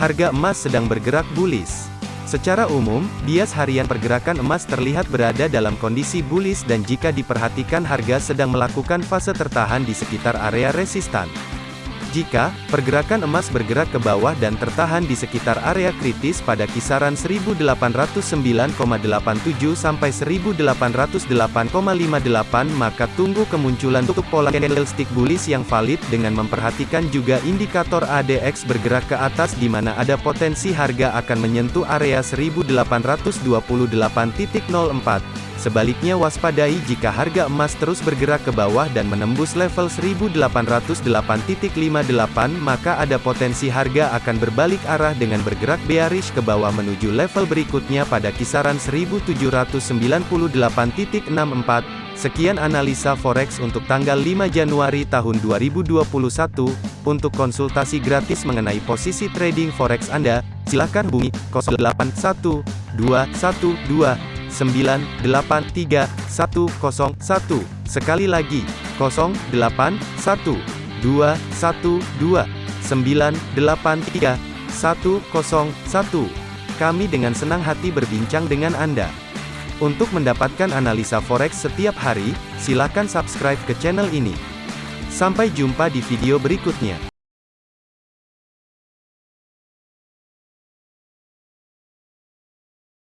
Harga emas sedang bergerak bullish. Secara umum, bias harian pergerakan emas terlihat berada dalam kondisi bullish dan jika diperhatikan harga sedang melakukan fase tertahan di sekitar area resistan. Jika pergerakan emas bergerak ke bawah dan tertahan di sekitar area kritis pada kisaran 1809,87 sampai 1808,58 maka tunggu kemunculan tutup pola candlestick bullish yang valid dengan memperhatikan juga indikator ADX bergerak ke atas di mana ada potensi harga akan menyentuh area 1828.04 Sebaliknya waspadai jika harga emas terus bergerak ke bawah dan menembus level 1808.58 maka ada potensi harga akan berbalik arah dengan bergerak bearish ke bawah menuju level berikutnya pada kisaran 1798.64. Sekian analisa forex untuk tanggal 5 Januari tahun 2021. Untuk konsultasi gratis mengenai posisi trading forex Anda, silakan hubungi 081212 983 101. Sekali lagi, 081 212 983 101. Kami dengan senang hati berbincang dengan Anda. Untuk mendapatkan analisa forex setiap hari, silakan subscribe ke channel ini. Sampai jumpa di video berikutnya.